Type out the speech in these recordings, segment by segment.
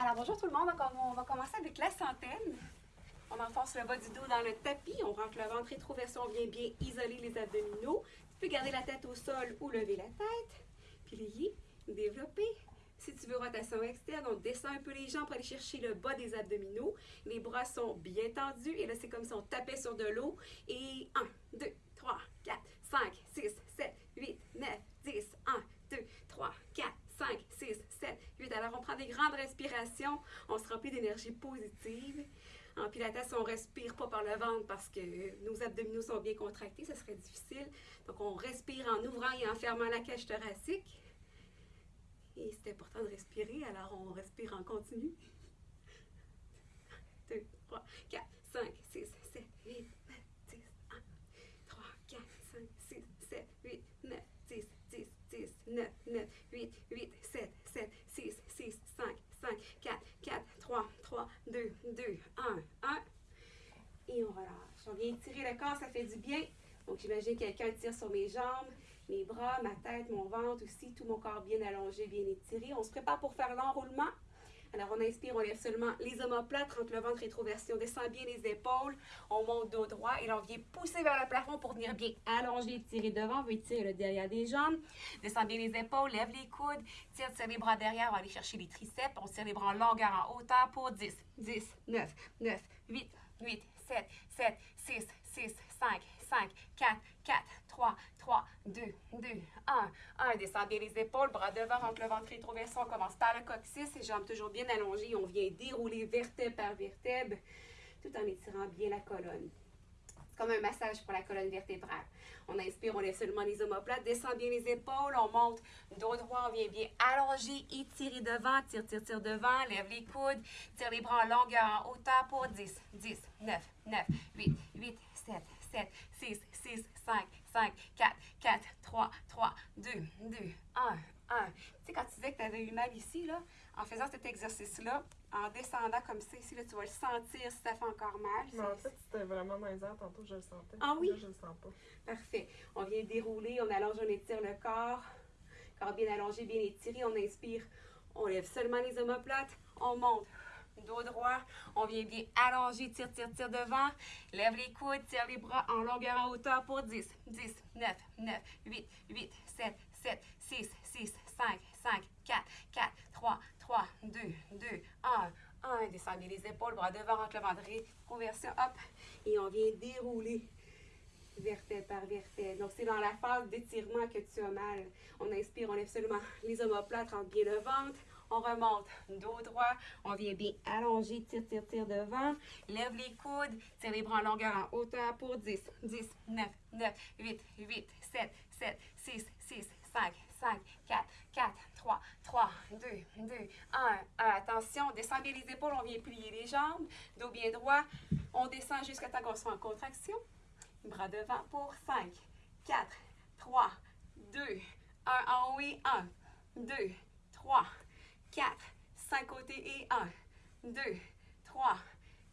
Alors bonjour tout le monde, on va commencer avec la centaine. On enfonce le bas du dos dans le tapis, on rentre le ventre rétroversé, on vient bien isoler les abdominaux. Tu peux garder la tête au sol ou lever la tête. Plier, développer. Si tu veux rotation externe, on descend un peu les jambes pour aller chercher le bas des abdominaux. Les bras sont bien tendus et là c'est comme si on tapait sur de l'eau. Et 1, 2, 3, 4, 5, 6, 7, 8, 9, 10, 1, 2, 3, 4, 5, 6, 7, 8. Alors, on prend des grandes respirations. On se remplit d'énergie positive. En pilates, on respire pas par le ventre parce que nos abdominaux sont bien contractés. Ce serait difficile. Donc, on respire en ouvrant et en fermant la cage thoracique. Et c'est important de respirer, alors on respire en continu. 2, 3, 4, 5, 6, 7, 8, 9, 10, 1, 3, 4, 5, 6, 7, 8, 9, 10, 10, 10, 9, 9, 8, 8, 7, 7, 6, 6, 5, 5, 4, 4, 3, 3, 2, 2, 1, 1. Et on relâche. On vient tirer le corps, ça fait du bien. Donc, j'imagine que quelqu'un tire sur mes jambes, mes bras, ma tête, mon ventre aussi, tout mon corps bien allongé, bien étiré. On se prépare pour faire l'enroulement. Alors, on inspire, on lève seulement les omoplates, rentre le ventre rétroversion, on descend bien les épaules, on monte dos droit et là, on vient pousser vers le plafond pour venir bien allonger, étirer devant, on veut étirer le derrière des jambes, descend bien les épaules, lève les coudes, tire, tire les bras derrière, on va aller chercher les triceps, on tire les bras en longueur, en hauteur pour 10, 10, 9, 9, 8, 8, 7, 7, 6, 6, 5, 5, 4, 4, 3, 3, 2, 2, 1, 1. Descend bien les épaules, bras devant, rentre le ventre rétroversé. On commence par le coccyx, les jambes toujours bien allongées. On vient dérouler vertèbre par vertèbre, tout en étirant bien la colonne. C'est comme un massage pour la colonne vertébrale. On inspire, on lève seulement les omoplates, descend bien les épaules, on monte dos droit, on vient bien allonger, étirer devant, tire, tire, tire devant, lève les coudes, tire les bras en longueur, en hauteur pour 10, 10, 9, 9, 8, 8, 7, 7, 6, 6, 5, 5, 4, 4, 3, 3, 2, 2, 1, 1. Tu sais, quand tu disais que tu avais eu mal ici, là, en faisant cet exercice-là, en descendant comme ça ici, là, tu vas le sentir si ça fait encore mal. Mais en fait, c'était vraiment airs. Tantôt, je le sentais. Ah oui? Là, je le sens pas. Parfait. On vient dérouler, on allonge, on étire le corps. Corps bien allongé, bien étiré. On inspire, on lève seulement les omoplates. On monte. Dos droit, on vient bien allonger, tire, tire, tire devant. Lève les coudes, tire les bras en longueur, en hauteur pour 10, 10, 9, 9, 8, 8, 7, 7, 6, 6, 5, 5, 4, 4, 3, 3, 2, 2, 1, 1. Descendez les épaules, bras devant, rentre le ventre, conversion, hop. Et on vient dérouler vertèbre par vertèbre. Donc, c'est dans la phase d'étirement que tu as mal. On inspire, on lève seulement les omoplates, rentre bien le ventre. On remonte, dos droit. On vient bien allonger, tire, tire, tire devant. Lève les coudes, tire les bras en longueur, en hauteur pour 10, 10, 9, 9, 8, 8, 7, 7, 6, 6, 5, 5, 4, 4, 3, 3, 2, 2, 1, 1. Attention, on descend bien les épaules, on vient plier les jambes, dos bien droit. On descend jusqu'à temps qu'on soit en contraction. Bras devant pour 5, 4, 3, 2, 1 en haut et 1, 2, 3, 4, 5 côtés et 1, 2, 3,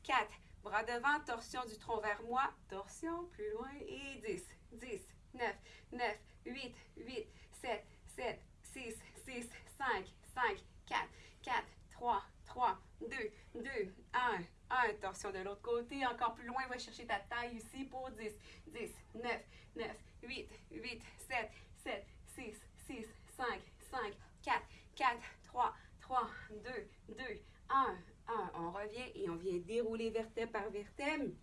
4. Bras devant, torsion du tronc vers moi, torsion, plus loin et 10, 10, 9, 9, 8, 8, 7, 7, 6, 6, 5, 5, 4, 4, 3, 3, 2, 2, 1, 1. Torsion de l'autre côté. Encore plus loin, va chercher ta taille ici pour 10, 10, 9, 9, 8, 8, 7, 7, 6, 6, 5, 5, 4, 4, 3, 3, 2, 2, 1, 1. On revient et on vient dérouler vertèbre par vertèbre.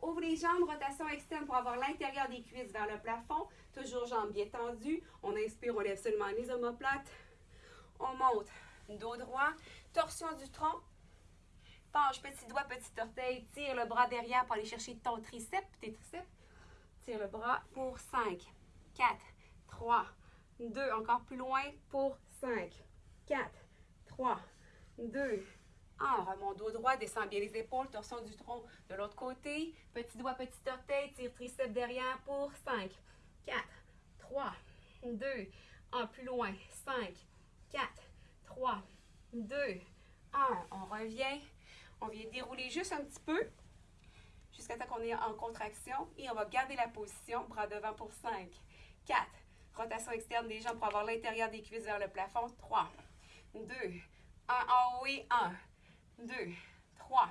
Ouvre les jambes, rotation externe pour avoir l'intérieur des cuisses vers le plafond. Toujours jambes bien tendues. On inspire, on lève seulement les omoplates. On monte, dos droit, torsion du tronc. Penche, petit doigt, petit orteil. Tire le bras derrière pour aller chercher ton triceps, tes triceps. Tire le bras pour 5, 4, 3, 2. Encore plus loin pour 5, 4, 3, 2, 1. Remonte dos droit, descend bien les épaules, torsion du tronc de l'autre côté. Petit doigt, petit orteil, tire triceps derrière pour 5, 4, 3, 2, 1. Plus loin, 5, 4, 3, 2, 1. On revient. On vient dérouler juste un petit peu jusqu'à temps qu'on est en contraction. Et on va garder la position, bras devant pour 5, 4. Rotation externe des jambes pour avoir l'intérieur des cuisses vers le plafond. 3, 2, 1. Un en haut et 1, 2, 3,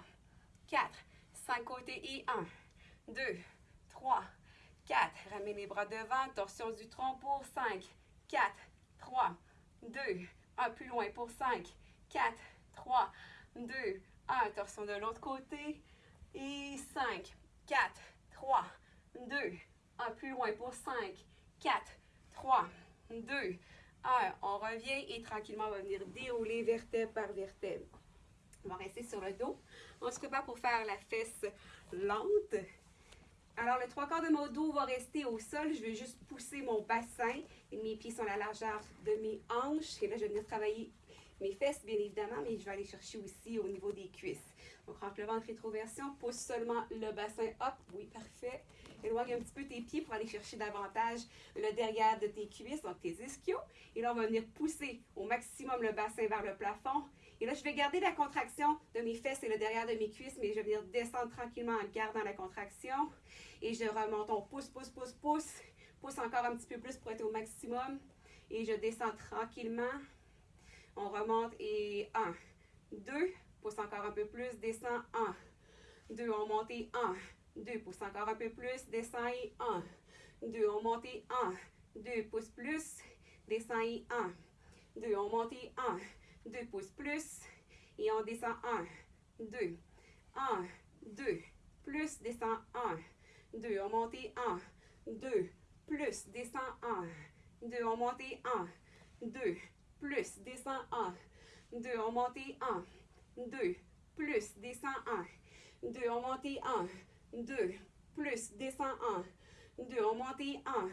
4, 5 côtés et 1, 2, 3, 4. Ramène les bras devant, torsion du tronc pour 5, 4, 3, 2, 1 plus loin pour 5, 4, 3, 2, 1. Torsion de l'autre côté et 5, 4, 3, 2, 1 plus loin pour 5, 4, 3, 2, 1. On revient et tranquillement, on va venir dérouler vertèbre par vertèbre. On va rester sur le dos. On se prépare pour faire la fesse lente. Alors, le trois quarts de mon dos va rester au sol. Je vais juste pousser mon bassin. Mes pieds sont à la largeur de mes hanches. Et là, je vais venir travailler mes fesses, bien évidemment, mais je vais aller chercher aussi au niveau des cuisses. Donc, rentre le ventre rétroversion, pousse seulement le bassin. Hop, oui, parfait. Éloigne un petit peu tes pieds pour aller chercher davantage le derrière de tes cuisses, donc tes ischios. Et là, on va venir pousser au maximum le bassin vers le plafond. Et là, je vais garder la contraction de mes fesses et le derrière de mes cuisses, mais je vais venir descendre tranquillement en gardant la contraction. Et je remonte, on pousse, pousse, pousse, pousse. Pousse encore un petit peu plus pour être au maximum. Et je descends tranquillement. On remonte et 1, 2, pousse encore un peu plus, descend 1, 2, on monte et 1, 2, pousse encore un peu plus, descend et 1, 2, on monte et 1, 2, pousse plus, descend et 1, 2, on monte et 1, 2 pouces plus et on descend 1, 2, 1, 2, plus, descend 1, 2, on monte 1, 2, plus, descend 1, 2, on monte 1, 2, plus, descend 1, 2, on monte 1, 2, plus, descend 1, 2, on monte 1, 2, plus, descend 1, 2, on monte 1,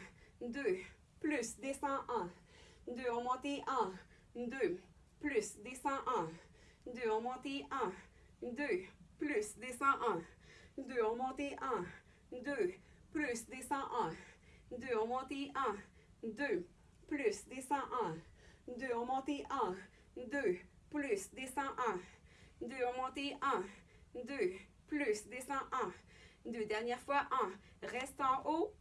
2, plus, descend 1, 2, on monte 1, 2, plus, descend 1, 2, on monte 1, 2, plus, descend 1, 2, on monte 1, 2, plus, descend 1, 2, on monte 1, 2, plus, descend 1, 2, on monte 1, 2, plus, descend 1, 2, on monte 1, 2, plus, descend 1, 2, dernière fois. 1, reste en haut.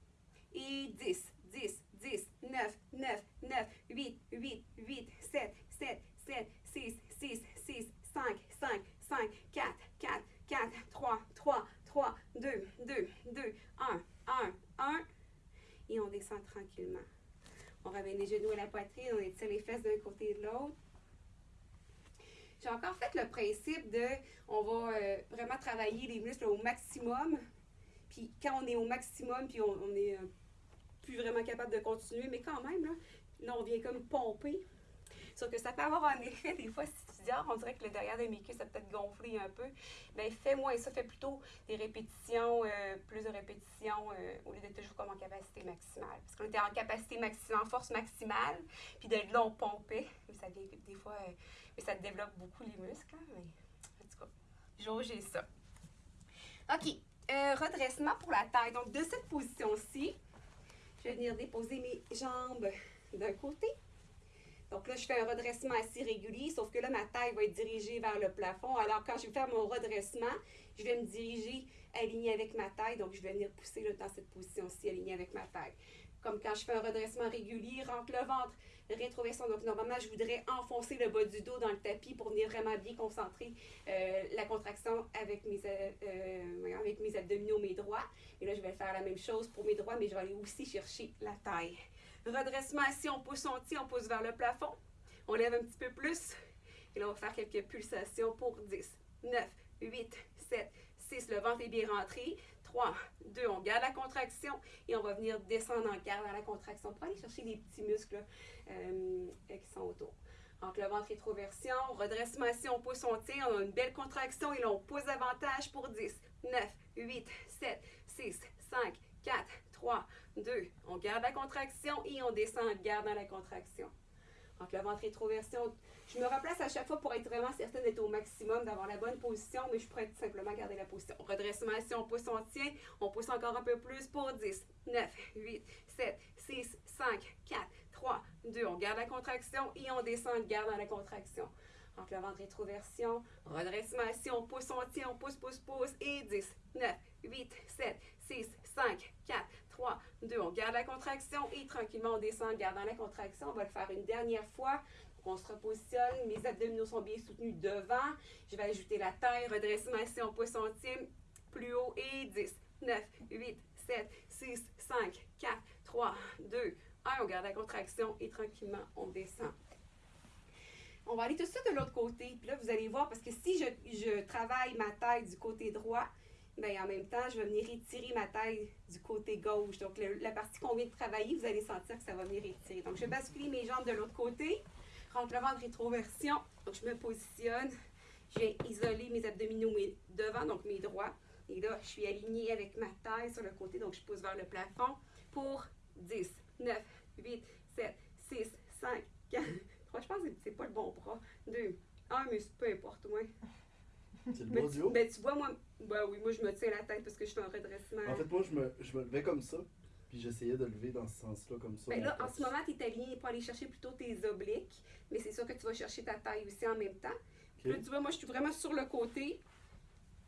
Et 10, 10, 10, 9, 9, 9, 8, 8, 8, 7, 7, 7, 6, 6, 6, 5, 5, 5, 4, 4, 4, 3, 3, 3, 2, 2, 2, 1, 1, 1. Et on descend tranquillement. On ramène les genoux à la poitrine, on étire les fesses d'un côté et de l'autre. J'ai encore fait le principe de, on va euh, vraiment travailler les muscles au maximum. Puis quand on est au maximum, puis on, on est euh, plus vraiment capable de continuer, mais quand même, là, on vient comme pomper. Sauf que ça peut avoir un effet, des fois, si tu dis, ah, on dirait que le derrière de mes cuisses a peut-être gonflé un peu. Bien, fais moins ça, fais plutôt des répétitions, euh, plus de répétitions, au lieu d'être toujours comme en capacité maximale. Parce qu'on était en capacité maximale, en force maximale, puis de là, on pompait. Mais ça, des, des fois, ça développe beaucoup les muscles, hein, mais en tout cas, jauger ça. OK. redressement pour la taille. Donc, de cette position-ci, je vais venir déposer mes jambes d'un côté donc là, je fais un redressement assez régulier, sauf que là, ma taille va être dirigée vers le plafond. Alors, quand je vais faire mon redressement, je vais me diriger aligné avec ma taille. Donc, je vais venir pousser dans cette position-ci, alignée avec ma taille. Comme quand je fais un redressement régulier, rentre le ventre, rétroversion. Donc, normalement, je voudrais enfoncer le bas du dos dans le tapis pour venir vraiment bien concentrer euh, la contraction avec mes, euh, euh, avec mes abdominaux, mes droits. Et là, je vais faire la même chose pour mes droits, mais je vais aller aussi chercher la taille. Redressement assis, on pousse, on tire, on pousse vers le plafond. On lève un petit peu plus. Et là, on va faire quelques pulsations pour 10, 9, 8, 7, 6. Le ventre est bien rentré. 3, 2, on garde la contraction et on va venir descendre en gardant la contraction pour aller chercher les petits muscles euh, qui sont autour. Donc, le ventre rétroversion, redressement assis, on pousse, on tire, on a une belle contraction et là, on pousse davantage pour 10, 9, 8, 7, 6, 5, 4, 3, 2. On garde la contraction et on descend en gardant la contraction. Donc, le ventre rétroversion, je me replace à chaque fois pour être vraiment certaine d'être au maximum, d'avoir la bonne position, mais je pourrais tout simplement garder la position. Redressement, si on pousse, on tient, on pousse encore un peu plus pour 10, 9, 8, 7, 6, 5, 4, 3, 2. On garde la contraction et on descend en gardant la contraction. Donc, le ventre rétroversion, redressement, on pousse, on tient, on pousse, pousse, pousse, et 10, 9, 8, 7, 6, 5, 4, 3, 2. On garde la contraction et tranquillement on descend en gardant la contraction. On va le faire une dernière fois. On se repositionne. Mes abdominaux sont bien soutenus devant. Je vais ajouter la taille, redressement ici en poids centimes. Plus haut et 10, 9, 8, 7, 6, 5, 4, 3, 2, 1. On garde la contraction et tranquillement, on descend. On va aller tout ça de l'autre côté. Puis là, vous allez voir, parce que si je, travaille ma taille du côté droit, bien, en même temps, je vais venir étirer ma taille du côté gauche. Donc, la partie qu'on vient de travailler, vous allez sentir que ça va venir étirer. Donc, je vais basculer mes jambes de l'autre côté. Rentre le ventre rétroversion. Donc, je me positionne. Je viens isoler mes abdominaux devant, donc mes droits. Et là, je suis alignée avec ma taille sur le côté. Donc, je pousse vers le plafond pour 10, 9, 8, 7, 6, 5, 4, 3. Je pense que c'est pas le bon bras. 2, 1, mais c'est peu importe, moi. C'est le Mais bas tu, du haut. ben, tu vois, moi, ben oui, moi, je me tiens la tête parce que je suis en redressement. En fait, moi, je me, je me levais comme ça, puis j'essayais de lever dans ce sens-là, comme ça. Ben mon là, en ce moment, tu es aligné pour aller chercher plutôt tes obliques, mais c'est sûr que tu vas chercher ta taille aussi en même temps. Là, tu vois, moi, je suis vraiment sur le côté,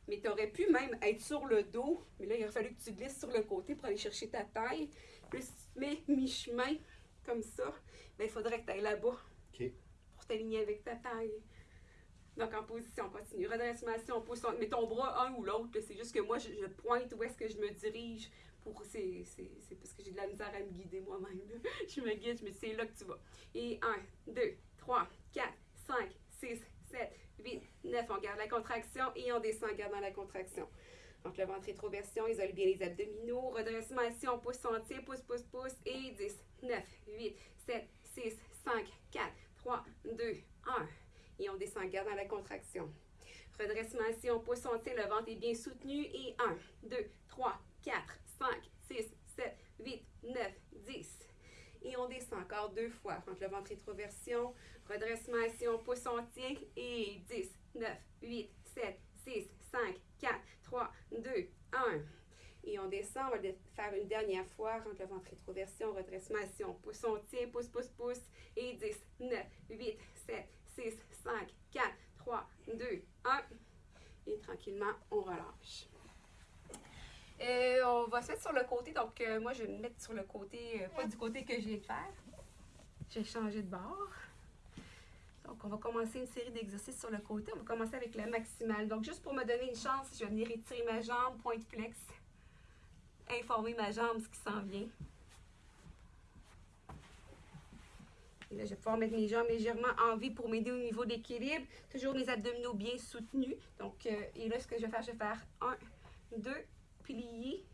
mais tu aurais pu même être sur le dos, mais là, il aurait fallu que tu glisses sur le côté pour aller chercher ta taille. Puis si tu mets mi-chemin, comme ça, ben, il faudrait que tu ailles là-bas pour t'aligner avec ta taille. Donc, en position, on continue. Redressement, si on pousse, on met ton bras un ou l'autre. C'est juste que moi, je, je pointe où est-ce que je me dirige. Pour, c'est, parce que j'ai de la misère à me guider moi-même. Je me guide, je me c'est là que tu vas. Et 1, 2, 3, 4, 5, 6, 7, 8, 9. On garde la contraction et on descend en gardant la contraction. Donc, le ventre rétroversion, isole bien les abdominaux. Redressement ici, on pousse, on pousse, pousse, pousse. Et 10, 9, 8, 7, 6, 5, 4, 3, 2, 1. Et on descend en gardant la contraction. Redressement ici, on pousse, on le ventre est bien soutenu. Et 1, 2, 3, 4, 5, 6, 7, 8, 9, 10. Et on descend encore deux fois. Entre le ventre rétroversion, redressement ici, on pousse, on tient. Et 10, 9, 8, 7, 6, 5, 4, 3, 2, 1. Et on descend, on va le faire une dernière fois. Rentre le ventre rétroversion, redressement ici, on pousse, on tient, pousse, pousse, pousse. Et 10, 9, 8, 7, 6, 5, 4, 3, 2, 1. Et tranquillement, on relâche. Euh, on va se mettre sur le côté, donc euh, moi je vais me mettre sur le côté, euh, pas du côté que je viens de faire. J'ai changé de bord. Donc on va commencer une série d'exercices sur le côté. On va commencer avec la maximale. Donc juste pour me donner une chance, je vais venir étirer ma jambe, point flex, informer ma jambe ce qui s'en vient. Et là, je vais pouvoir mettre mes jambes légèrement en vie pour m'aider au niveau d'équilibre. Toujours mes abdominaux bien soutenus. Donc, et là, ce que je vais faire, je vais faire 1, 2, plié,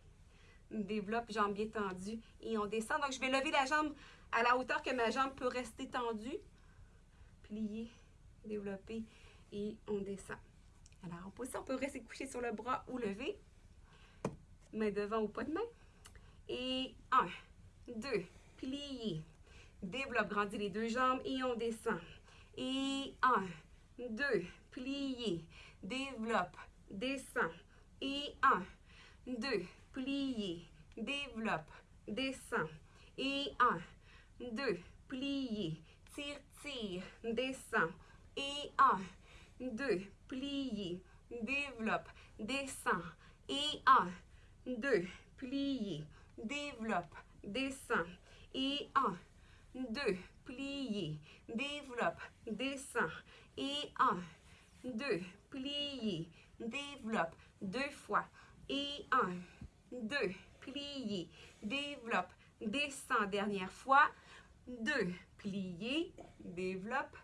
développe bien tendu et on descend. Donc, je vais lever la jambe à la hauteur que ma jambe peut rester tendue. Plier, développer et on descend. Alors, en position, on peut rester couché sur le bras ou levé. Main devant ou pas de main. Et un, deux, plier. Développe, grandis les deux jambes et on descend. Et un, deux, plier. Développe, descend. Et un, deux, plier, développe, descend. Et un, deux, plier, tire, tire, descend. Et un, deux, plier, développe, descend. Et un, deux, plier, développe, descend. Et un, deux, plier, développe, descend. Et un, deux, plier, développe, deux fois. Et un, deux, plier, développe, descend, dernière fois. Deux, plier, développe.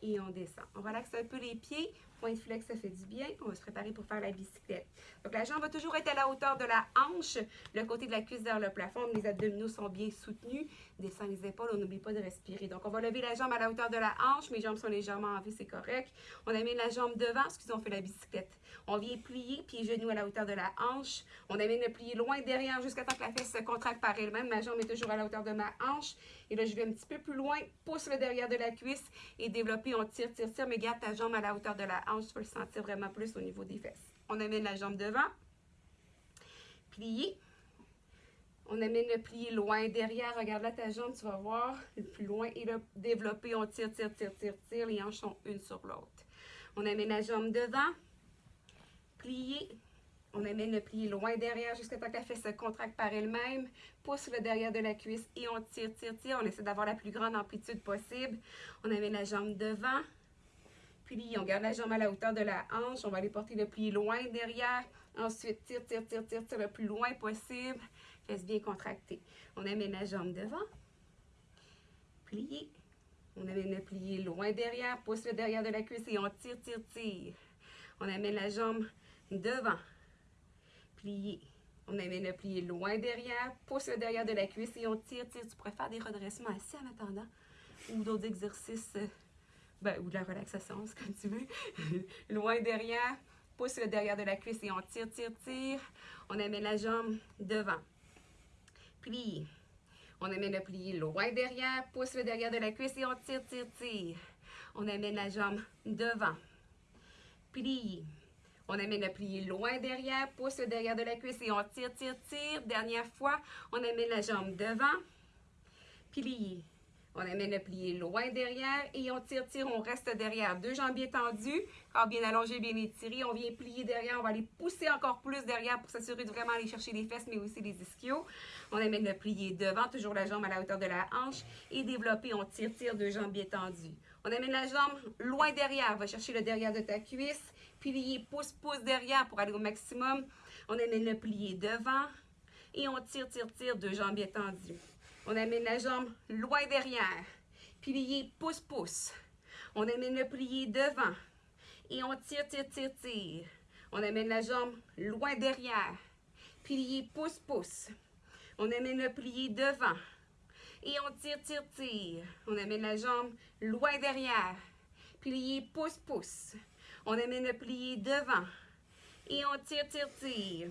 Et on descend. On relaxe un peu les pieds. Point de flex, ça fait du bien. On va se préparer pour faire la bicyclette. Donc, la jambe va toujours être à la hauteur de la hanche, le côté de la cuisse vers le plafond. Les abdominaux sont bien soutenus. Descend les épaules, on n'oublie pas de respirer. Donc, on va lever la jambe à la hauteur de la hanche. Mes jambes sont légèrement en vie, c'est correct. On amène la jambe devant, excusez, on fait la bicyclette. On vient plier, pieds genoux à la hauteur de la hanche. On amène le plié loin derrière jusqu'à temps que la fesse se contracte par elle-même. Ma jambe est toujours à la hauteur de ma hanche. Et là, je vais un petit peu plus loin, pousse le derrière de la cuisse et développer. On tire, tire, tire, mais garde ta jambe à la hauteur de la hanche. Tu le sentir vraiment plus au niveau des fesses. On amène la jambe devant. Plier. On amène le plié loin derrière. Regarde là ta jambe, tu vas voir. Le plus loin et le développer. On tire, tire, tire, tire, tire. Les hanches sont une sur l'autre. On amène la jambe devant. Plier. On amène le plié loin derrière jusqu'à temps que la fesse se contracte par elle-même. Pousse le derrière de la cuisse et on tire, tire, tire. On essaie d'avoir la plus grande amplitude possible. On amène la jambe devant. Puis on garde la jambe à la hauteur de la hanche. On va aller porter le plié loin derrière. Ensuite, tire, tire, tire, tire, tire le plus loin possible. Fesse bien contractée. On amène la jambe devant. Plié. On amène le plié loin derrière. Pousse le derrière de la cuisse et on tire, tire, tire. On amène la jambe devant plié. On amène le plié loin derrière, pousse le derrière de la cuisse et on tire, tire. Tu pourrais faire des redressements assis en attendant ou d'autres exercices, euh, ben, ou de la relaxation, c'est comme tu veux. loin derrière, pousse le derrière de la cuisse et on tire, tire, tire. On amène la jambe devant. Plié. On amène le plié loin derrière, pousse le derrière de la cuisse et on tire, tire, tire. On amène la jambe devant. Plié. On amène le plié loin derrière, pousse le derrière de la cuisse et on tire, tire, tire. Dernière fois, on amène la jambe devant, plié. On amène le plié loin derrière et on tire, tire, on reste derrière. Deux jambes bien tendues, bien allongé, bien étiré. On vient plier derrière, on va aller pousser encore plus derrière pour s'assurer de vraiment aller chercher les fesses, mais aussi les ischios. On amène le plié devant, toujours la jambe à la hauteur de la hanche et développer, on tire, tire, deux jambes bien tendues. On amène la jambe loin derrière, va chercher le derrière de ta cuisse plié, pousse, pousse derrière pour aller au maximum. On amène le plié devant et on tire, tire, tire, deux jambes bien tendues. On amène la jambe loin derrière. Plié, pousse. On amène le plié devant et on tire, tire, tire, tire. On amène la jambe loin derrière. Plié, pousse. On amène le plié devant et on tire, tire, tire. On amène la jambe loin derrière. Plié, pousse. On amène le plié devant. Et on tire, tire, tire.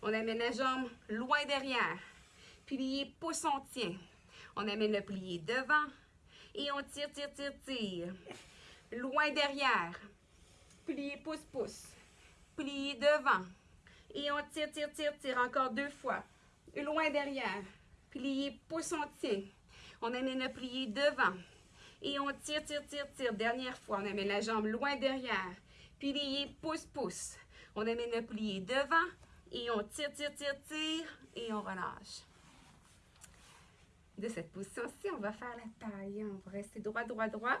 On amène la jambe loin derrière. Plié, pousse, on tient. On amène le plié devant. Et on tire, tire, tire, tire. Loin derrière. Plié, pousse, pousse. Plié devant. Et on tire, tire, tire, tire. Encore deux fois. Loin derrière. Plié, pousse, on tient. On amène le plié devant. Et on tire, tire, tire, tire. Dernière fois, on amène la jambe loin derrière. Plié, pousse, pousse. On amène le plié devant et on tire, tire, tire, tire et on relâche. De cette position-ci, on va faire la taille. On va rester droit, droit, droit.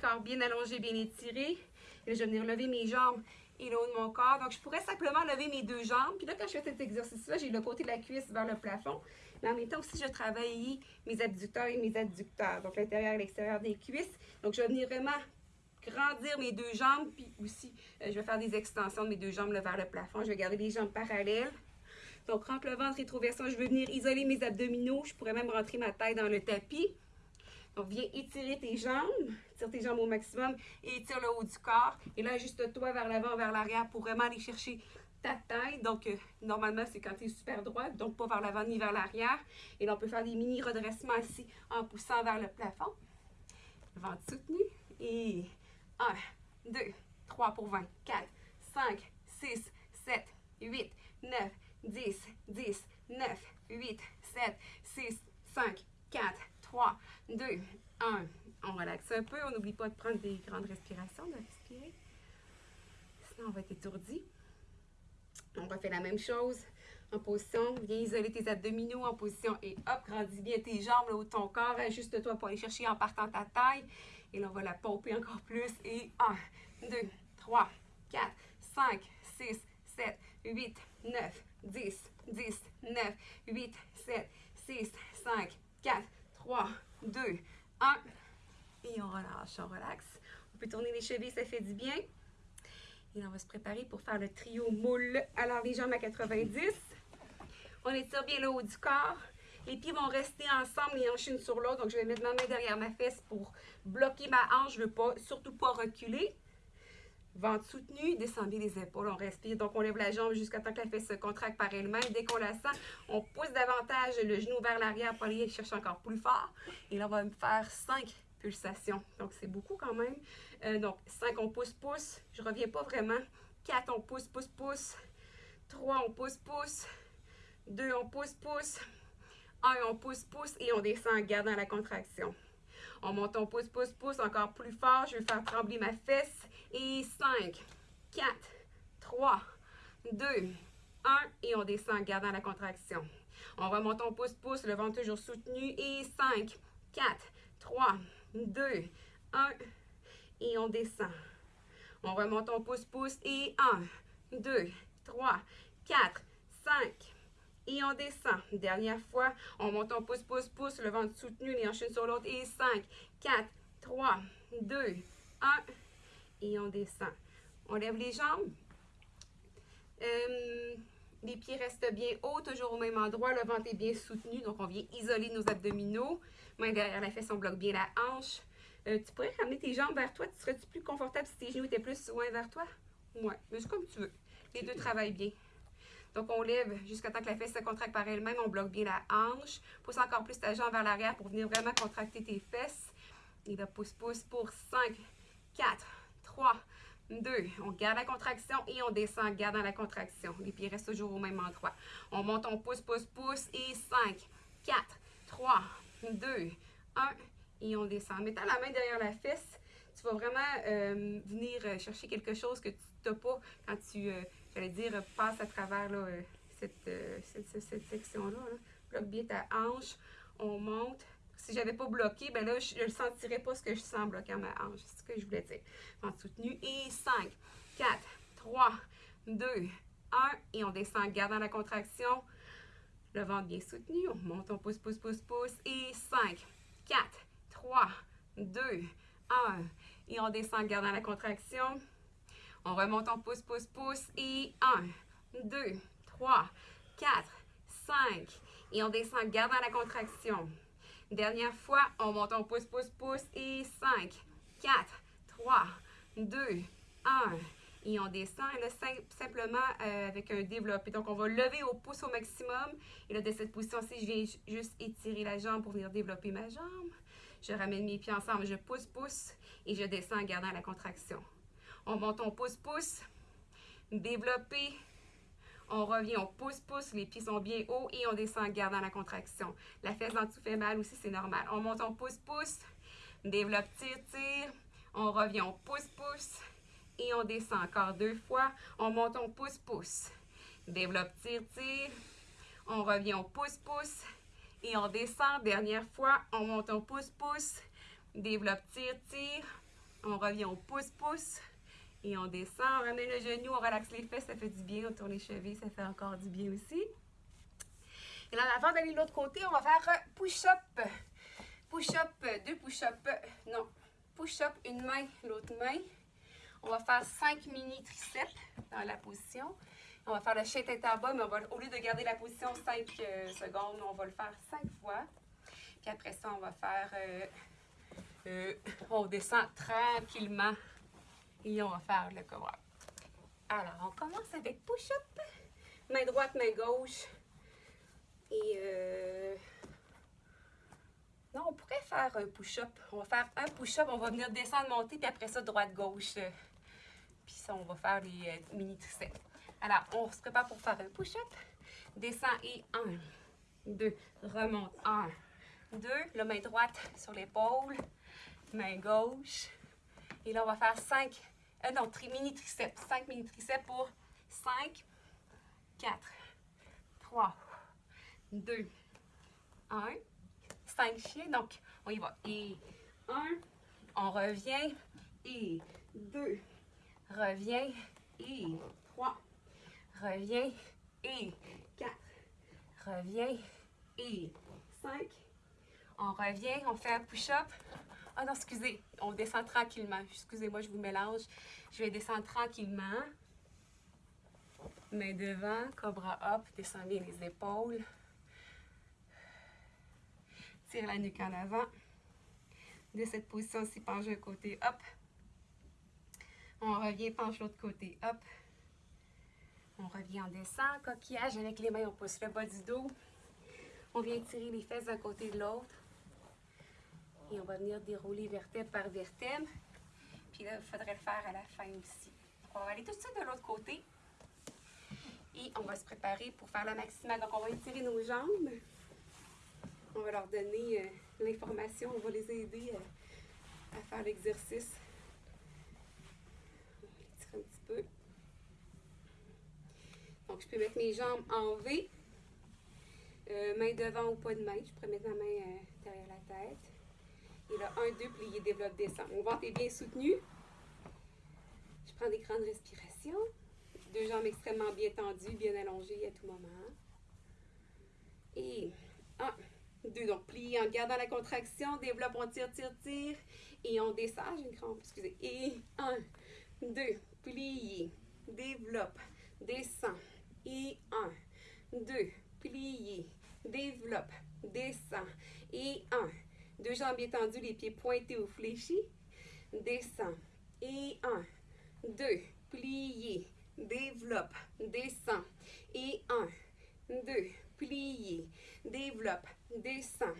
Corps bien allongé, bien étiré. Et je vais venir lever mes jambes et le haut de mon corps. Donc, je pourrais simplement lever mes deux jambes. Puis là, quand je fais cet exercice-là, j'ai le côté de la cuisse vers le plafond. Mais en même temps aussi, je travaille mes abducteurs et mes adducteurs. Donc, l'intérieur et l'extérieur des cuisses. Donc, je vais venir vraiment grandir mes deux jambes, puis aussi, euh, je vais faire des extensions de mes deux jambes vers le plafond. Je vais garder les jambes parallèles. Donc, rentre le ventre, rétroversion. Je vais venir isoler mes abdominaux. Je pourrais même rentrer ma taille dans le tapis. Donc, viens étirer tes jambes. Tire tes jambes au maximum et étire le haut du corps. Et là, ajuste-toi vers l'avant, vers l'arrière pour vraiment aller chercher ta taille. Donc, euh, normalement, c'est quand tu es super droit, donc pas vers l'avant ni vers l'arrière. Et là, on peut faire des mini redressements ici en poussant vers le plafond. Ventre soutenu. Et 1, 2, 3 pour 20, 4, 5, 6, 7, 8, 9, 10, 10, 9, 8, 7, 6, 5, 4, 3, 2, 1. On relaxe un peu. On n'oublie pas de prendre des grandes respirations, de respirer. Sinon, on va être étourdi. On refait la même chose en position. Viens isoler tes abdominaux en position et hop, grandis bien tes jambes, le haut de ton corps. Ajuste-toi pour aller chercher en partant ta taille. Et là, on va la pomper encore plus. Et 1, 2, 3, 4, 5, 6, 7, 8, 9, 10, 10, 9, 8, 7, 6, 5, 4, 3, 2, 1. Et on relâche, on relaxe. On peut tourner les chevilles, ça fait du bien. Et on va se préparer pour faire le trio moule. Alors, les jambes à 90. On étire bien le haut du corps. Les pieds vont rester ensemble, les hanches sur l'autre. Donc, je vais mettre ma main derrière ma fesse pour bloquer ma hanche. Je ne veux pas, surtout pas reculer. Ventre soutenu, descendez les épaules, on respire. Donc, on lève la jambe jusqu'à temps que la fesse se contracte par elle-même. Dès qu'on la sent, on pousse davantage le genou vers l'arrière pour aller chercher encore plus fort. Et là, on va faire 5 pulsations. Donc, c'est beaucoup quand même. Euh, donc, 5, on pousse, pousse. Je reviens pas vraiment. 4, on pousse, pousse, pousse. 3, on pousse, pousse. 2, on pousse, pousse. 1, on pousse, pousse et on descend en gardant la contraction. On monte, on pousse, pousse, pousse encore plus fort. Je vais faire trembler ma fesse. Et 5, 4, 3, 2, 1 et on descend en gardant la contraction. On remonte, on pousse, pousse, le ventre toujours soutenu et 5, 4, 3, 2, 1 et on descend. On remonte, on pousse, pousse et 1, 2, 3, 4, 5 et on descend. Dernière fois, on monte, on pousse, pousse, pousse, le ventre soutenu, les hanches sur l'autre et 5, 4, 3, 2, 1 et on descend. On lève les jambes. Euh, les pieds restent bien hauts, toujours au même endroit. Le ventre est bien soutenu, donc on vient isoler nos abdominaux. Main derrière la fesse, on bloque bien la hanche. Euh, tu pourrais ramener tes jambes vers toi. Tu serais-tu plus confortable si tes genoux étaient plus loin vers toi? Oui, mais c'est comme tu veux. Les deux travaillent bien. Donc, on lève jusqu'à temps que la fesse se contracte par elle-même. On bloque bien la hanche. Pousse encore plus ta jambe vers l'arrière pour venir vraiment contracter tes fesses. Et là, pousse, pousse pour 5, 4, 3, 2. On garde la contraction et on descend en gardant la contraction. Les pieds restent toujours au même endroit. On monte, on pousse, pousse, pousse. Et 5, 4, 3, 2, 1. Et on descend. En mettant la main derrière la fesse, tu vas vraiment euh, venir chercher quelque chose que tu n'as pas quand tu, euh, j'allais dire, passes à travers là, cette, cette, cette, section-là. Bloque bien ta hanche. On monte si j'avais pas bloqué, ben là, je ne sentirais pas ce que je sens bloquer à ma hanche. C'est ce que je voulais dire. Ventre soutenu. Et 5, 4, 3, 2, 1. Et on descend en gardant la contraction. Le ventre bien soutenu. On monte, on pousse, pousse, pousse, pousse. Et 5, 4, 3, 2, 1. Et on descend en gardant la contraction. On remonte, on pousse, pousse, pousse. Et 1, 2, 3, 4, 5. Et on descend en gardant la contraction. Dernière fois, on monte, on pousse, pousse, pousse. Et 5, 4, 3, 2, 1. Et on descend, là, simplement euh, avec un développé. Donc, on va lever au pouce au maximum. Et là, de cette position-ci, je viens juste étirer la jambe pour venir développer ma jambe. Je ramène mes pieds ensemble, je pousse, pousse. Et je descends en gardant la contraction. On monte, on pousse, pousse. Développer, on revient, on pousse, pousse, les pieds sont bien hauts et on descend en gardant la contraction. La fesse en dessous fait mal aussi, c'est normal. On monte, on pousse, pousse, développe, tire, tire. On revient, on pousse, pousse et on descend encore deux fois. On monte, on pousse, pousse. Développe, tire, tire. On revient, on pousse, pousse et on descend. Dernière fois, on monte, on pousse, pousse. Développe, tire, tire. On revient, on pousse, pousse. Et on descend, on ramène le genou, on relaxe les fesses, ça fait du bien. On tourne les chevilles, ça fait encore du bien aussi. Et là, avant d'aller de l'autre côté, on va faire push-up. Push-up, deux push-up. Non, push-up, une main, l'autre main. On va faire cinq mini triceps dans la position. On va faire le chien tête en bas, mais on va, au lieu de garder la position 5 euh, secondes, on va le faire 5 fois. Puis après ça, on va faire... Euh, euh, on descend tranquillement on va faire le cobra. Alors, on commence avec push-up. Main droite, main gauche. Et euh... non, on pourrait faire un push-up. On va faire un push-up, on va venir descendre, monter, puis après ça, droite-gauche. Puis ça, on va faire les euh, mini triceps. Alors, on se prépare pour faire un push-up. Descend et 1, 2, remonte, 1, 2. La main droite sur l'épaule, main gauche. Et là, on va faire 5, euh, non, mini triceps. 5 mini triceps pour 5, 4, 3, 2, 1. 5 chiens. Donc, on y va. Et 1, on revient. Et 2, revient. Et 3, revient. Et 4, revient. Et 5, on revient. On fait un push-up. Ah non, excusez, on descend tranquillement. Excusez-moi, je vous mélange. Je vais descendre tranquillement. Main devant, cobra up, descends bien les épaules. Tire la nuque en avant. De cette position-ci, penche un côté, up. On revient, penche l'autre côté, up. On revient, on descend. Coquillage avec les mains, on pousse le bas du dos. On vient tirer les fesses d'un côté de l'autre. Et on va venir dérouler vertèbre par vertèbre. Puis là, il faudrait le faire à la fin aussi. On va aller tout de suite de l'autre côté. Et on va se préparer pour faire la maximale. Donc, on va étirer nos jambes. On va leur donner euh, l'information. On va les aider euh, à faire l'exercice. On va étirer un petit peu. Donc, Je peux mettre mes jambes en V. Euh, main devant ou pas de main. Je pourrais mettre ma main derrière la tête. Et un, deux, plié, développe, descend. Mon ventre est bien soutenu. Je prends des grandes respirations. Deux jambes extrêmement bien tendues, bien allongées à tout moment. Et un, deux. Donc, plié en gardant la contraction. Développe, on tire, tire, tire. Et on descend. J'ai une crampe, excusez. Et un, deux, plié, développe, descend. Et un, deux, plié, développe, descend. Et un, deux jambes étendues, les pieds pointés ou fléchis. Descend. Et un, deux, plié, développe, descend. Et un, deux, plié, développe, descend.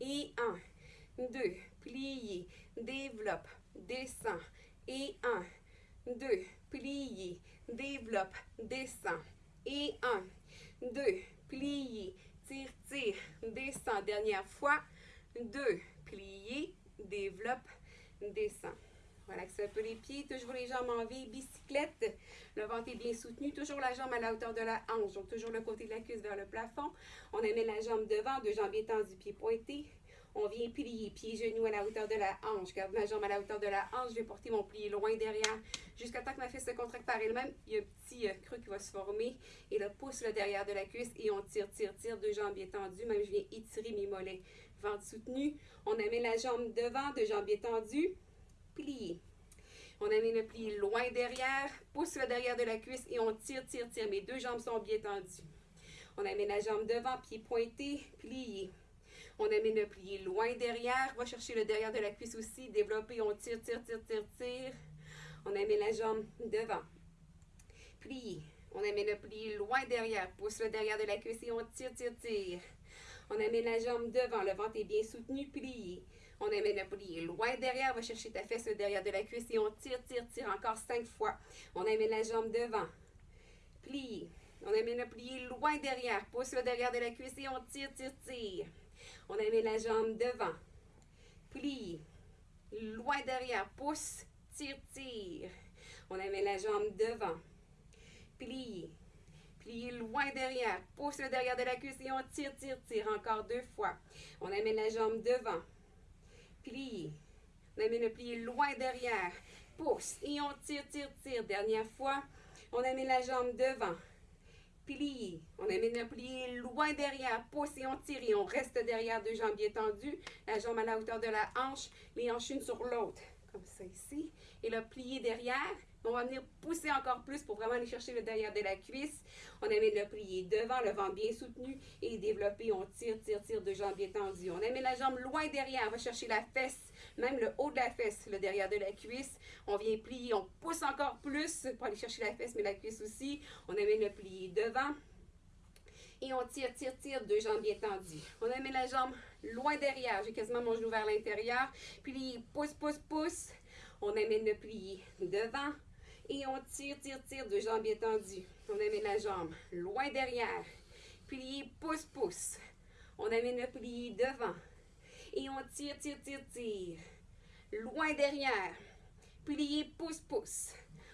Et un, deux, plié, développe, descend. Et un, deux, plié, développe, descend. Et un, deux, plié, tire, tire, descend. Dernière fois. Deux, plié, développe, descend. Relaxez un peu les pieds, toujours les jambes en V, bicyclette. Le ventre est bien soutenu, toujours la jambe à la hauteur de la hanche, donc toujours le côté de la cuisse vers le plafond. On amène la jambe devant, deux jambes étendues, pieds pointés. On vient plier, pieds, genoux à la hauteur de la hanche. Garde ma jambe à la hauteur de la hanche. Je vais porter mon plié loin derrière jusqu'à temps que ma fesse se contracte par elle-même. Il y a un petit euh, creux qui va se former. Et là, pousse le derrière de la cuisse et on tire, tire, tire. Deux jambes étendues. Même je viens étirer mes mollets. Ventre soutenu. On amène la jambe devant, deux jambes étendues. Plier. On amène le plié loin derrière. Pousse le derrière de la cuisse et on tire, tire, tire. Mes deux jambes sont bien tendues. On amène la jambe devant, pied pointé, plié. On amène le plié loin derrière. Va chercher le derrière de la cuisse aussi. Développer. On tire, tire, tire, tire, tire. On amène la jambe devant. Plié. On amène le plié loin derrière. Pousse le derrière de la cuisse et on tire, tire, tire. On amène la jambe devant. Le ventre est bien soutenu. Plié. On amène le plié loin derrière. Va chercher ta fesse derrière de la cuisse et on tire, tire, tire encore cinq fois. On amène la jambe devant. Plié. On amène le plié loin derrière. Pousse le derrière de la cuisse et on tire, tire, tire. On amène la jambe devant. Plie. Loin derrière. Pousse. Tire, tire. On amène la jambe devant. Plie. Plie loin derrière. Pousse le derrière de la cuisse et on tire, tire, tire. Encore deux fois. On amène la jambe devant. Plie. On amène le plié loin derrière. Pousse et on tire, tire, tire. Dernière fois. On amène la jambe devant plié. On amène le plié loin derrière, pousse et on tire et on reste derrière deux jambes bien tendues, la jambe à la hauteur de la hanche, les hanches une sur l'autre, comme ça ici. Et le plié derrière, on va venir pousser encore plus pour vraiment aller chercher le derrière de la cuisse. On amène le plié devant, le ventre bien soutenu et développé. On tire, tire, tire, deux jambes bien tendues. On amène la jambe loin derrière, on va chercher la fesse, même le haut de la fesse, le derrière de la cuisse. On vient plier, on pousse encore plus pour aller chercher la fesse, mais la cuisse aussi. On amène le plié devant. Et on tire, tire, tire, deux jambes bien tendues. On amène la jambe loin derrière. J'ai quasiment mon genou vers l'intérieur. Plie, pousse, pousse, pousse. On amène le plié devant. Et on tire, tire, tire, deux jambes bien tendues. On amène la jambe loin derrière. Plie, pousse, pousse. On amène le plié devant. Et on tire, tire, tire, tire. Loin derrière. Plié, pousse, pousse.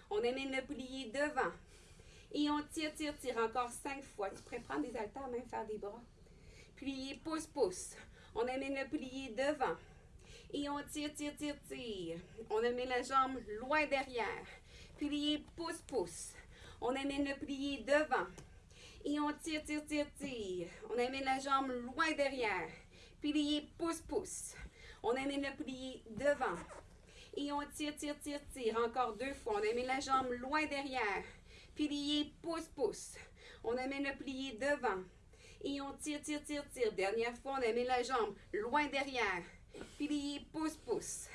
On amène le plié devant. Et on tire, tire, tire encore cinq fois. Tu pourrais prendre des haltères, même faire des bras. Plié, pousse, pousse. On amène le plié devant. Et on tire, tire, tire, tire. On amène la jambe loin derrière. Plié, pousse, pousse. On amène le plié devant. Et on tire, tire, tire, tire. On amène la jambe loin derrière. Plié, pousse. On amène le plié devant. Et on tire, tire, tire, tire. Encore deux fois. On amène la jambe loin derrière. Plié, pousse. On amène le plié devant. Et on tire, tire, tire, tire. Dernière fois, on amène la jambe loin derrière. Plié, pousse.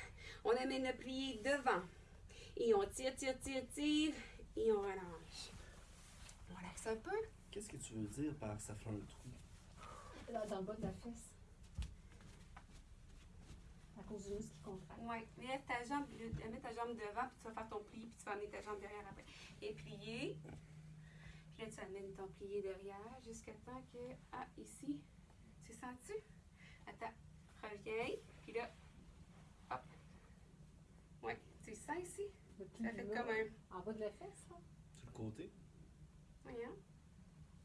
On amène le plié devant. Et on tire, tire, tire, tire. Et on relâche. On relaxe un peu. Qu'est-ce que tu veux dire par ça fait un trou? Là, dans le bas de la fesse. À cause du muscle qui contracte. Oui, lève ta jambe, le- mets ta jambe devant, puis tu vas faire ton pli, puis tu vas amener ta jambe derrière après. Et plier. Puis là, tu amènes ton plié derrière jusqu'à temps que. Ah, ici. Tu sens-tu? Attends. Reviens. Puis là. Hop. Oui, tu sens ici? Le Ça fait là, comme un. En bas de la fesse, là. Sur le côté? Voyons.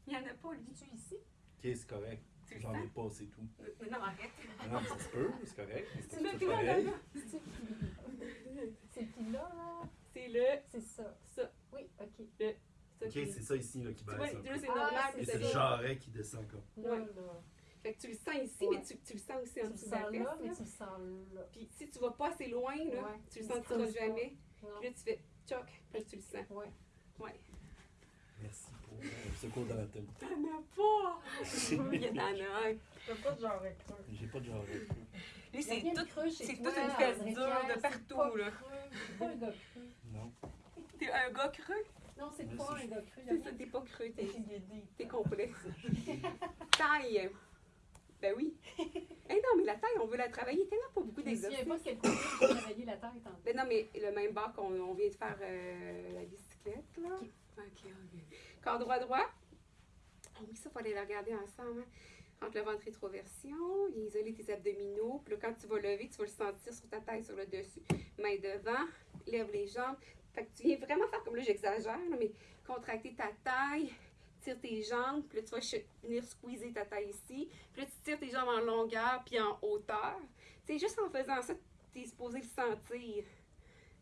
Il n'y en a pas, lui. Dis-tu ici? Ok, c'est correct. Tu le J'en ai sens? pas, c'est tout. Non, non, arrête. Non, mais ça se peut, c'est correct. mais Tu C'est dans pareil. la main. C'est puis là, là, C'est le, c'est ça. ça, Oui, ok. ça. Ok, qui- c'est ça ici là, qui Tu vois, baisse là, peu. c'est Ah, normal. Et ça c'est le jarret qui descend comme. Là, Ouais. là. Fait que tu le sens ici, Ouais. mais tu, tu le sens aussi Tu en le dessous de sens la là, fesse. mais là. tu le sens là. Puis si tu vas pas assez loin, là, Ouais. tu le Tu sentiras jamais. Puis là, tu fais choc, puis là, tu le sens. Ouais. Ouais. Merci pour euh, ce cours d'anatomie. T'en as pas! Il y en a un. T'as pas de genre creux. J'ai pas de jarret. Lui, c'est tout. creux c'est toute une fesse dure de partout, là. creux. C'est pas un gars creux. Non. T'es un gars creux? Non, c'est pas un gars creux. C'est ça, t'es pas creux, t'es, complet. taille. Ben oui. Eh non, mais la taille, on veut la travailler tellement pas beaucoup Je me souviens d'exercices. pas de quel côté j'ai travaillé la taille tantôt. Ben non, mais le même bas qu'on on vient de faire euh, la bicyclette, là. Ok. Ok, ok. Corps droit, droit. Oh oui, ça, fallait le regarder ensemble. hein. Entre le ventre rétroversion, isoler tes abdominaux. Puis là, quand tu vas lever, tu vas le sentir sur ta taille, sur le dessus. Main devant, lève les jambes. Fait que tu viens vraiment faire comme là, j'exagère, mais contracter ta taille, tire tes jambes. Puis là, tu vas venir squeezer ta taille ici. Puis là, tu tires tes jambes en longueur puis en hauteur. C'est juste en faisant ça, tu es supposé le sentir.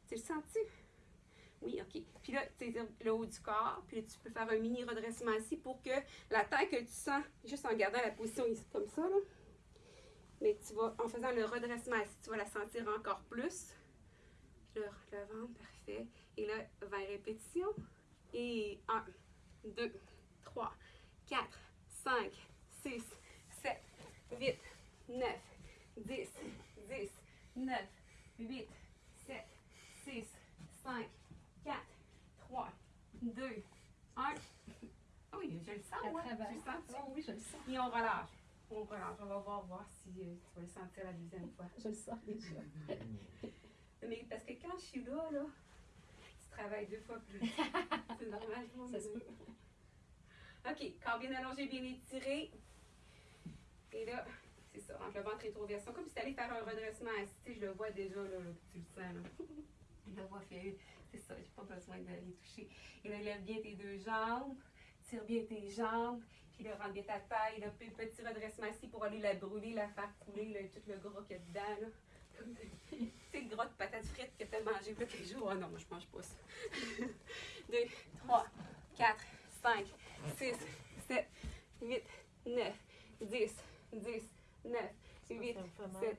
Tu le sens-tu? Oui, OK. Puis là, tu sais, le haut du corps. Puis là, tu peux faire un mini redressement ici pour que la taille que tu sens, juste en gardant la position ici, comme ça, là. Mais tu vas, en faisant le redressement ici, tu vas la sentir encore plus. Là, le ventre, parfait. Et là, 20 répétitions. Et 1, 2, 3, 4, 5, 6, 7, 8, 9, 10, 10, 9, 8, 7, 6, 5, 4, 3, 2, 1. Oui, je le sens, Elle ouais. travaille. Tu le sens, Oh oui, je le sens. Et on relâche. On relâche. On va voir, voir si euh, tu vas le sentir la deuxième fois. Je le sens déjà. Mais parce que quand je suis là, là, tu travailles deux fois plus. C'est normal, je pense. OK, corps bien allongé, bien étiré. Et là, c'est ça, entre le ventre rétroversion. Comme si tu allais faire un redressement assis, je le vois déjà, là, le sens. Là. Je le. C'est ça, j'ai pas besoin d'aller toucher. Et là, lève bien tes deux jambes, tire bien tes jambes, puis là, rentre bien ta taille. Là, petit redressement ici pour aller la brûler, la faire couler, là, tout le gras qu'il y a dedans. Là. Comme gras de patates frites que tu as mangé quelques jours. Ah non, moi, je mange pas ça. 2, 3, 4, 5, 6, 7, 8, 9, 10, 10, 9, 8, 7,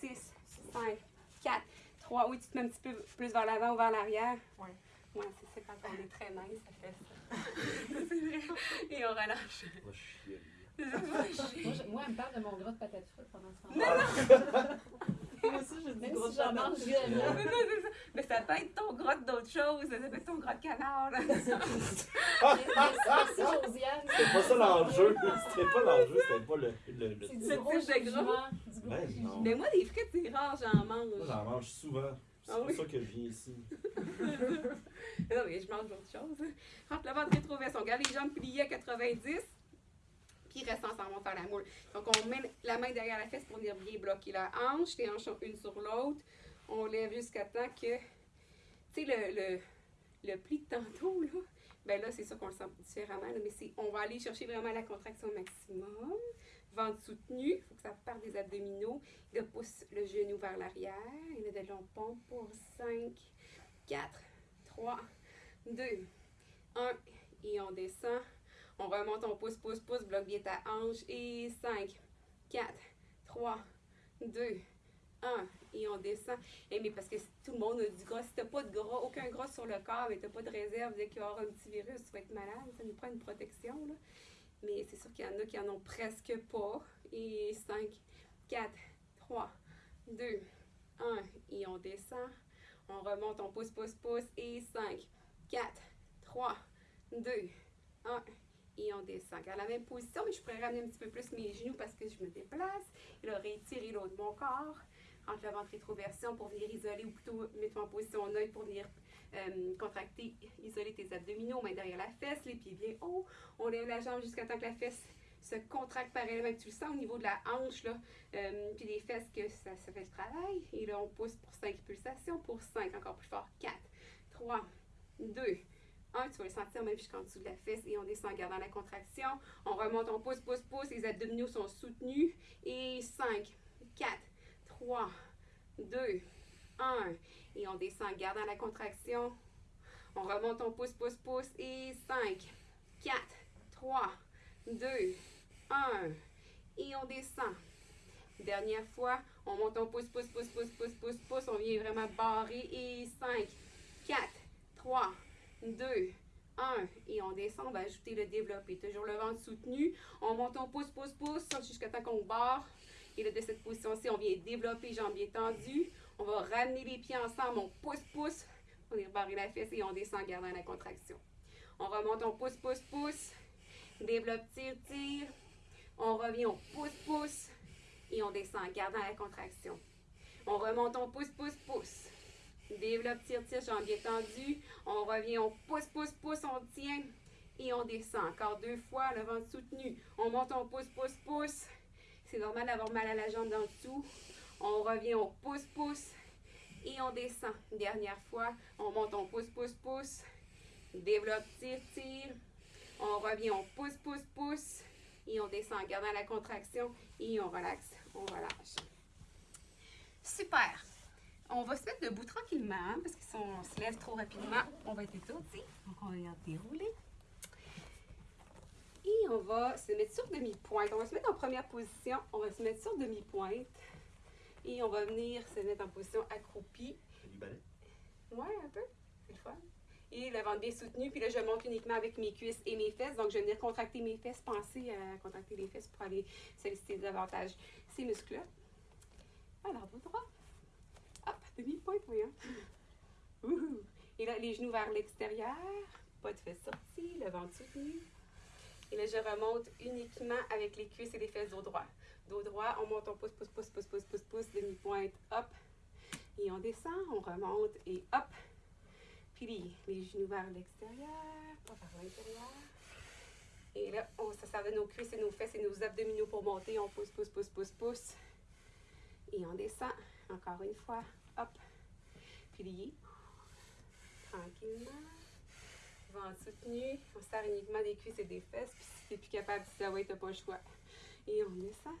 6, 5, 4, 3. Oui, tu te mets un petit peu plus vers l'avant ou vers l'arrière. Ouais. Ouais, c'est ça, quand on est très mince, ça fait ça. c'est vrai. Et on relâche. Moi, je- moi, elle me parle de mon gras de patates frites pendant ce temps-là. Moi aussi, je dis c'est. Mais ça peut être ton gras d'autres choses, ça peut être ton gras de canard. là. Merci, Josiane. C'était pas ça l'enjeu. C'était pas l'enjeu, c'était pas le. le, le- C'est du gros de. Du gros Ben. Mais moi, des frites, c'est rare, j'en mange. Moi, j'en mange souvent. C'est Ah pour oui? ça que je viens ici. Non, mais je mange d'autres choses. Rentre le ventre rétroversion. On garde les jambes pliées à 90. Puis reste ensemble, on faire la moule. Donc, on met la main derrière la fesse pour venir bien bloquer la hanche. Les hanches sont une sur l'autre. On lève jusqu'à temps que. Tu sais, le, pli de tantôt, là. Ben là, c'est ça qu'on le sent différemment. là, mais on va aller chercher vraiment la contraction maximum. Ventre soutenu. Il faut que ça parte des abdominaux. Il pousse le genou vers l'arrière. Il a de longs pompes pour 5, 4, 3, 2, 1. Et on descend. On remonte, on pousse, pousse, pousse, bloque bien ta hanche. Et 5, 4, 3, 2, 1. Et on descend. Et mais parce que tout le monde a du gras. Si t'as pas de gras, aucun gras sur le corps, et t'as pas de réserve, dès qu'il y aura un petit virus, tu vas être malade. Ça nous prend une protection. Là. Mais c'est sûr qu'il y en a qui en ont presque pas. Et 5, 4, 3, 2, 1. Et on descend. On remonte, on pousse, pousse, pousse. Et 5, 4, 3, 2, 1. Et on descend. Garde la même position, mais je pourrais ramener un petit peu plus mes genoux parce que je me déplace. Et là, réétirer l'autre de mon corps. Entre le ventre rétroversion pour venir isoler, ou plutôt mettre en position neutre pour venir euh, contracter, isoler tes abdominaux, main derrière la fesse, les pieds bien hauts. On lève la jambe jusqu'à temps que la fesse se contracte parallèlement. Tu le sens au niveau de la hanche, euh, puis des fesses que ça, ça fait le travail. Et là, on pousse pour 5 pulsations, pour 5, encore plus fort. 4, 3, 2, 1. 1, tu vas le sentir même jusqu'en dessous de la fesse et on descend en gardant la contraction. On remonte, on pousse, pousse, pousse, les abdominaux sont soutenus. Et 5, 4, 3, 2, 1. Et on descend en gardant la contraction. On remonte, on pousse, pousse, pousse. Et 5, 4, 3, 2, 1. Et on descend. Dernière fois, on monte, on pousse, pousse, pousse, pousse, pousse, pousse, pousse. On vient vraiment barrer. Et 5, 4, 3, 2, 1. Et on descend, on va ajouter le développé. Toujours le ventre soutenu. On monte, on pousse, pousse, pousse, jusqu'à temps qu'on barre. Et là, de cette position-ci, on vient développer jambes bien tendues. On va ramener les pieds ensemble. On pousse, pousse. On est rebarré la fesse et on descend en gardant la contraction. On remonte, on pousse, pousse, pousse. Développe, tire, tire. On revient, on pousse, pousse. Et on descend en gardant la contraction. On remonte, on pousse, pousse, pousse. Développe, tire, tire, jambes bien tendues. On revient, on pousse, pousse, pousse, on tient. Et on descend. Encore deux fois, le ventre soutenu. On monte, on pousse, pousse, pousse. C'est normal d'avoir mal à la jambe d'en dessous. On revient, on pousse, pousse. Et on descend. Dernière fois, on monte, on pousse, pousse, pousse. Développe, tire, tire. On revient, on pousse, pousse, pousse. Et on descend en gardant la contraction. Et on relaxe, on relâche. Super. On va se mettre debout tranquillement hein, parce que si on se lève trop rapidement, on va être étourdi. Donc on va dérouler. Et on va se mettre sur demi-pointe. On va se mettre en première position. On va se mettre sur demi-pointe. Et on va venir se mettre en position accroupie. C'est du ballet. Ouais, un peu. C'est le fun. Et ventre bien soutenu. Puis là, je monte uniquement avec mes cuisses et mes fesses. Donc, je vais venir contracter mes fesses. Pensez à contracter les fesses pour aller solliciter davantage ces muscles-là. Alors, dos droit. Demi-pointe, voyons. Et là, les genoux vers l'extérieur. Pas de fesses sorties. Le ventre soutenu. Et là, je remonte uniquement avec les cuisses et les fesses dos droit. Dos droit, on monte, on pousse, pousse, pousse, pousse, pousse, pousse, pousse, demi-pointe, hop. Et on descend, on remonte et hop. Puis les genoux vers l'extérieur, pas vers l'intérieur. Et là, on se sert de nos cuisses et nos fesses et nos abdominaux pour monter. On pousse, pousse, pousse, pousse, pousse. Et on descend. Encore une fois. Hop. Plié. Tranquillement. Ventre soutenu. On sert uniquement des cuisses et des fesses. Puis si tu n'es plus capable, ah ouais, t'as pas le choix. Et on descend.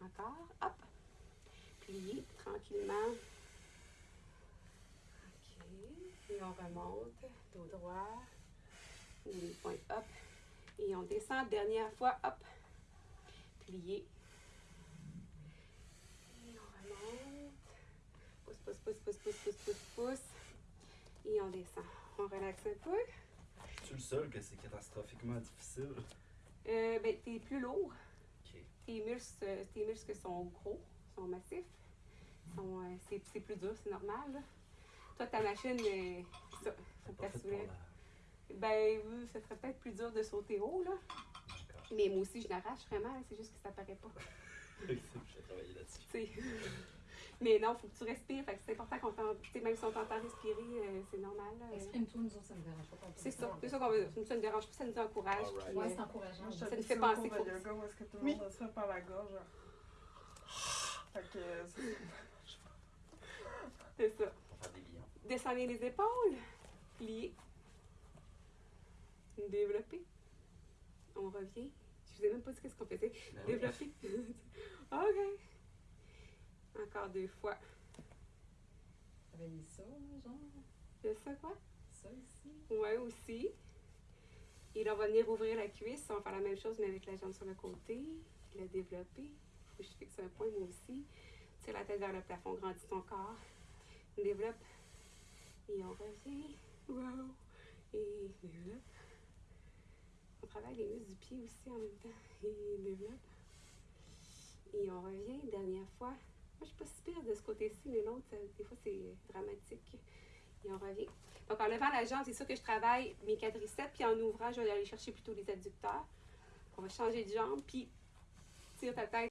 Encore. Hop. Plié. Tranquillement. OK. Et on remonte. Dos droit. Les. Hop. Et on descend. Dernière fois. Hop. Plié. Et on remonte. Pousse, pousse, pousse, pousse, pousse, pousse, pousse. Et on descend. On relaxe un peu. Je suis le seul que c'est catastrophiquement difficile? Euh, ben, t'es plus lourd. Tes muscles, euh, tes muscles sont gros, sont massifs. Sont, euh, c'est, c'est plus dur, c'est normal. là. Toi, ta machine, euh, ça. Faut que tu Ben, oui, ça serait peut-être plus dur de sauter haut, là. Mais moi aussi, je l'arrache vraiment, c'est juste que ça paraît pas. je vais travailler là-dessus. Mais non, faut que tu respires. Fait que c'est important qu'on t'entende. Même si on t'entend respirer, euh, c'est normal. là. Exprime-toi, nous autres, ça me dérange pas. C'est ça. C'est ça qu'on veut. Ça ne nous dérange pas, ça nous encourage. Ouais, euh, c'est encourageant. Moi, Ça nous fait penser qu'il de faut- yoga où est-ce que tout le Oui. monde se fait par la gorge. genre. Fait que euh, c'est- c'est ça. Descendez les épaules. Pliez. Développer. On revient. Je vous ai même pas dit qu'est-ce qu'on faisait. Ben oui. Développer. OK. Encore deux fois. Travailler ça, genre. C'est ça quoi? Ça ici. Ouais, aussi. Et là, on va venir ouvrir la cuisse. On va faire la même chose, mais avec la jambe sur le côté. La développer. Faut que je fixe un point, moi aussi. Tire la tête vers le plafond, grandis ton corps. Développe. Et on revient. Wow. Et développe. On travaille les muscles du pied aussi en même temps. Et développe. Et on revient. Dernière fois. Je suis pas si pire de ce côté-ci, mais l'autre, des fois, c'est dramatique. Et on revient. Donc, en levant la jambe, c'est sûr que je travaille mes quadriceps, puis en ouvrant, je vais aller chercher plutôt les adducteurs. On va changer de jambe, puis tire ta tête